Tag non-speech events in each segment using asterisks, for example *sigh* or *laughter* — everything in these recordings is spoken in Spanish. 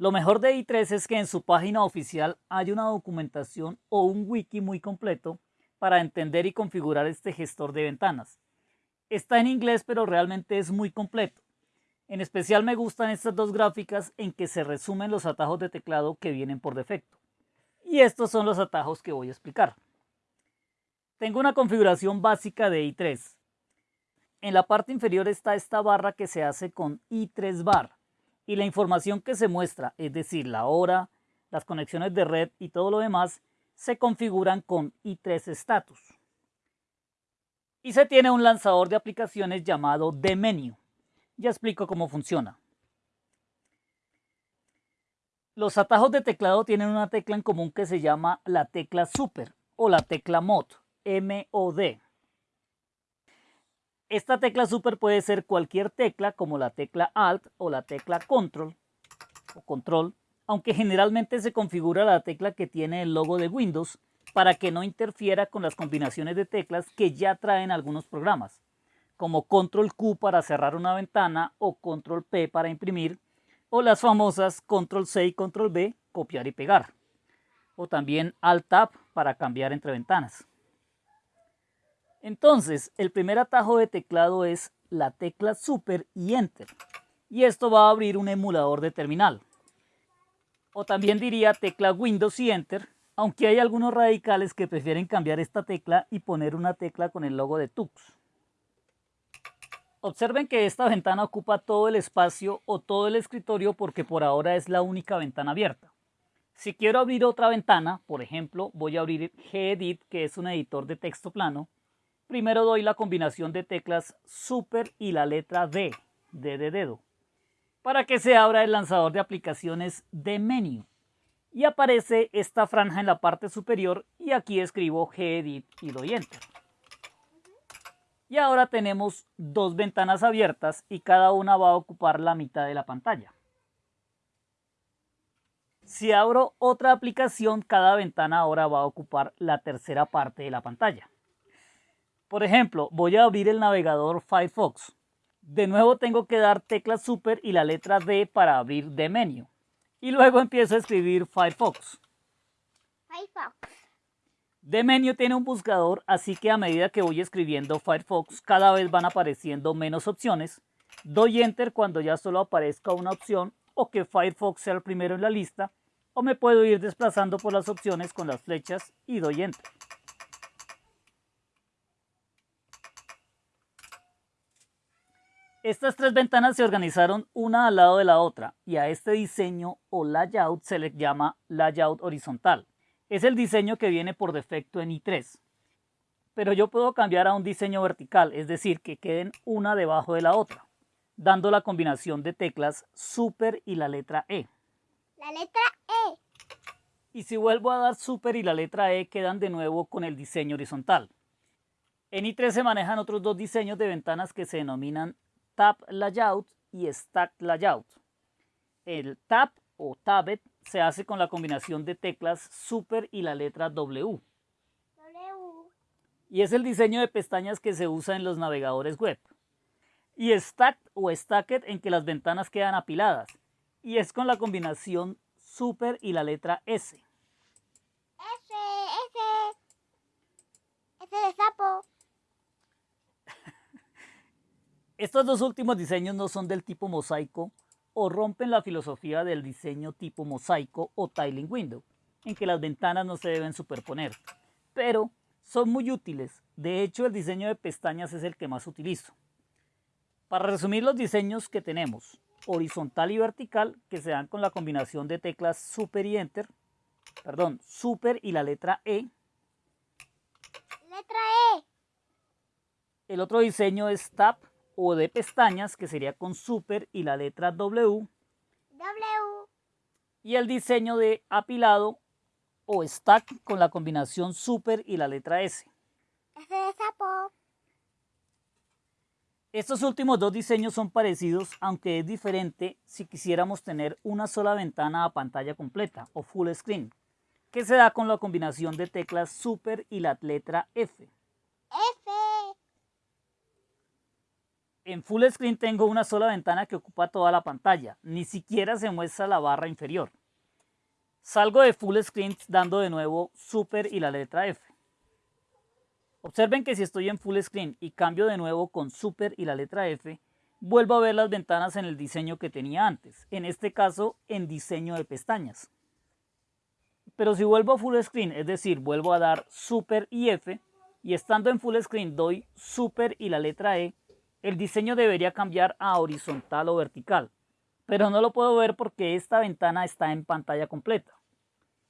Lo mejor de i3 es que en su página oficial hay una documentación o un wiki muy completo para entender y configurar este gestor de ventanas. Está en inglés pero realmente es muy completo. En especial me gustan estas dos gráficas en que se resumen los atajos de teclado que vienen por defecto. Y estos son los atajos que voy a explicar. Tengo una configuración básica de i3. En la parte inferior está esta barra que se hace con i3 bar y la información que se muestra, es decir, la hora, las conexiones de red y todo lo demás, se configuran con i3 status. Y se tiene un lanzador de aplicaciones llamado dmenu. Ya explico cómo funciona. Los atajos de teclado tienen una tecla en común que se llama la tecla Super o la tecla Mod, M-O-D. Esta tecla Super puede ser cualquier tecla como la tecla Alt o la tecla Control o Control, aunque generalmente se configura la tecla que tiene el logo de Windows para que no interfiera con las combinaciones de teclas que ya traen algunos programas como control Q para cerrar una ventana o control P para imprimir, o las famosas control C y control B, copiar y pegar, o también alt tab para cambiar entre ventanas. Entonces, el primer atajo de teclado es la tecla Super y Enter, y esto va a abrir un emulador de terminal. O también diría tecla Windows y Enter, aunque hay algunos radicales que prefieren cambiar esta tecla y poner una tecla con el logo de Tux. Observen que esta ventana ocupa todo el espacio o todo el escritorio porque por ahora es la única ventana abierta. Si quiero abrir otra ventana, por ejemplo, voy a abrir Gedit, que es un editor de texto plano. Primero doy la combinación de teclas Super y la letra D, D de dedo, para que se abra el lanzador de aplicaciones de menú. Y aparece esta franja en la parte superior y aquí escribo Gedit y doy Enter. Y ahora tenemos dos ventanas abiertas y cada una va a ocupar la mitad de la pantalla. Si abro otra aplicación, cada ventana ahora va a ocupar la tercera parte de la pantalla. Por ejemplo, voy a abrir el navegador Firefox. De nuevo tengo que dar tecla Super y la letra D para abrir de menú. Y luego empiezo a escribir Firefox. Firefox. De menú tiene un buscador, así que a medida que voy escribiendo Firefox, cada vez van apareciendo menos opciones. Doy Enter cuando ya solo aparezca una opción o que Firefox sea el primero en la lista, o me puedo ir desplazando por las opciones con las flechas y doy Enter. Estas tres ventanas se organizaron una al lado de la otra y a este diseño o layout se le llama layout horizontal. Es el diseño que viene por defecto en i3. Pero yo puedo cambiar a un diseño vertical, es decir, que queden una debajo de la otra, dando la combinación de teclas Super y la letra E. La letra E. Y si vuelvo a dar Super y la letra E, quedan de nuevo con el diseño horizontal. En i3 se manejan otros dos diseños de ventanas que se denominan Tab Layout y Stack Layout. El Tab o Tabet se hace con la combinación de teclas Super y la letra W. W. Y es el diseño de pestañas que se usa en los navegadores web. Y Stack o Stacked en que las ventanas quedan apiladas. Y es con la combinación Super y la letra S. S, S. S de sapo. Estos dos últimos diseños no son del tipo mosaico, o rompen la filosofía del diseño tipo mosaico o tiling window, en que las ventanas no se deben superponer. Pero son muy útiles, de hecho el diseño de pestañas es el que más utilizo. Para resumir los diseños que tenemos, horizontal y vertical, que se dan con la combinación de teclas Super y Enter, perdón, Super y la letra E. Letra E. El otro diseño es Tab, o de pestañas, que sería con super y la letra W. W. Y el diseño de apilado o stack con la combinación super y la letra S. S de sapo. Estos últimos dos diseños son parecidos, aunque es diferente si quisiéramos tener una sola ventana a pantalla completa o full screen, que se da con la combinación de teclas super y la letra F. F. en full screen tengo una sola ventana que ocupa toda la pantalla, ni siquiera se muestra la barra inferior. Salgo de full screen dando de nuevo super y la letra F. Observen que si estoy en full screen y cambio de nuevo con super y la letra F, vuelvo a ver las ventanas en el diseño que tenía antes, en este caso en diseño de pestañas. Pero si vuelvo a full screen, es decir, vuelvo a dar super y F, y estando en full screen doy super y la letra E, el diseño debería cambiar a horizontal o vertical, pero no lo puedo ver porque esta ventana está en pantalla completa.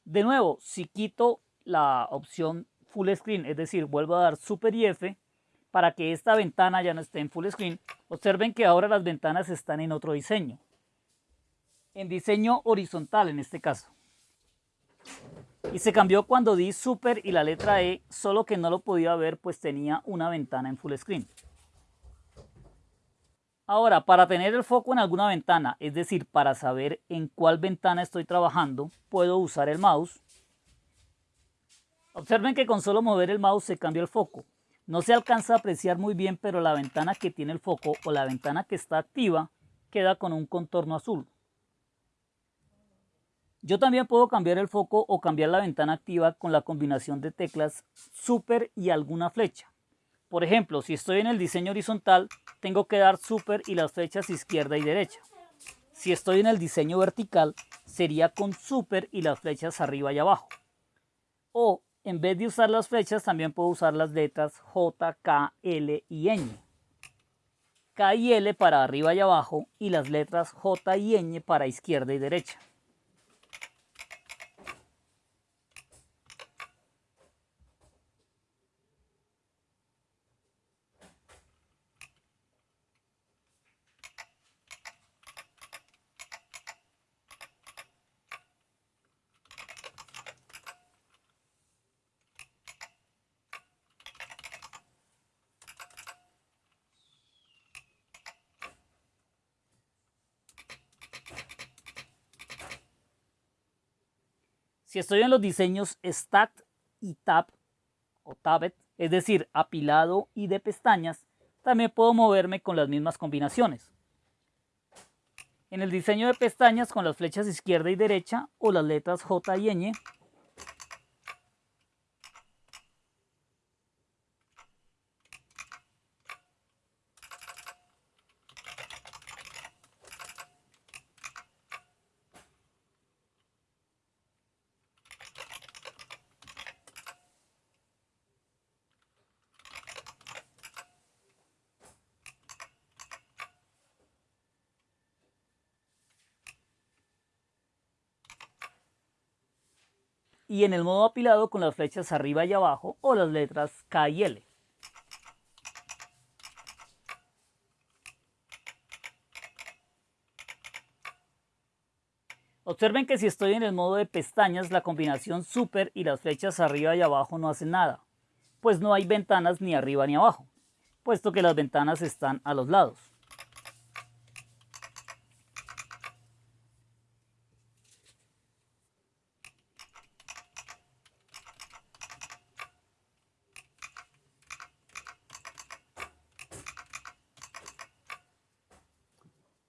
De nuevo, si quito la opción full screen, es decir, vuelvo a dar super y F, para que esta ventana ya no esté en full screen, observen que ahora las ventanas están en otro diseño. En diseño horizontal en este caso. Y se cambió cuando di super y la letra E, solo que no lo podía ver pues tenía una ventana en full screen. Ahora, para tener el foco en alguna ventana, es decir, para saber en cuál ventana estoy trabajando, puedo usar el mouse. Observen que con solo mover el mouse se cambia el foco. No se alcanza a apreciar muy bien, pero la ventana que tiene el foco o la ventana que está activa queda con un contorno azul. Yo también puedo cambiar el foco o cambiar la ventana activa con la combinación de teclas Super y alguna flecha. Por ejemplo, si estoy en el diseño horizontal, tengo que dar Super y las flechas izquierda y derecha. Si estoy en el diseño vertical, sería con Super y las flechas arriba y abajo. O en vez de usar las flechas, también puedo usar las letras J, K, L y Ñ. K y L para arriba y abajo y las letras J y Ñ para izquierda y derecha. Si estoy en los diseños Stack y Tab o Tabet, es decir, apilado y de pestañas, también puedo moverme con las mismas combinaciones. En el diseño de pestañas con las flechas izquierda y derecha o las letras J y Ñ, y en el modo apilado con las flechas arriba y abajo o las letras K y L. Observen que si estoy en el modo de pestañas, la combinación super y las flechas arriba y abajo no hacen nada, pues no hay ventanas ni arriba ni abajo, puesto que las ventanas están a los lados.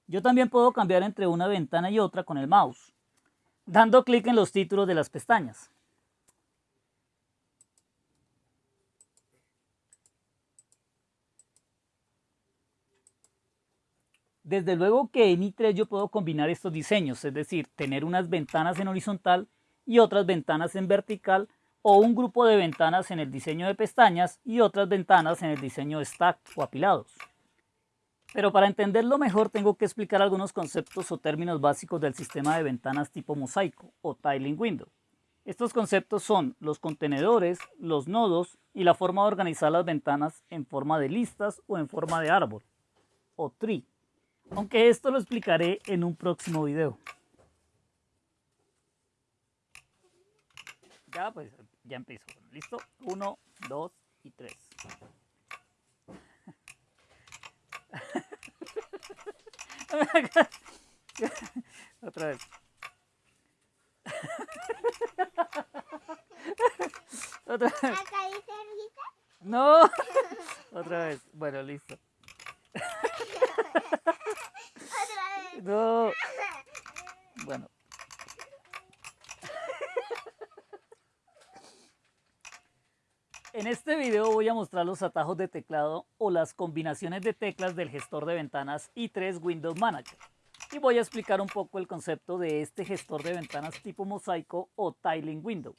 Yo también puedo cambiar entre una ventana y otra con el mouse, dando clic en los títulos de las pestañas. Desde luego que en i3 yo puedo combinar estos diseños, es decir, tener unas ventanas en horizontal y otras ventanas en vertical o un grupo de ventanas en el diseño de pestañas y otras ventanas en el diseño de stack o apilados. Pero para entenderlo mejor tengo que explicar algunos conceptos o términos básicos del sistema de ventanas tipo mosaico o tiling window. Estos conceptos son los contenedores, los nodos y la forma de organizar las ventanas en forma de listas o en forma de árbol o tree. Aunque esto lo explicaré en un próximo video. Ya pues, ya empiezo. ¿Listo? Uno, dos y tres. *laughs* Otra vez. *laughs* Otra vez. No. *laughs* Otra vez. Bueno, listo. Otra vez. No. Bueno. En este video voy a mostrar los atajos de teclado o las combinaciones de teclas del gestor de ventanas i3 Windows Manager. Y voy a explicar un poco el concepto de este gestor de ventanas tipo mosaico o tiling window.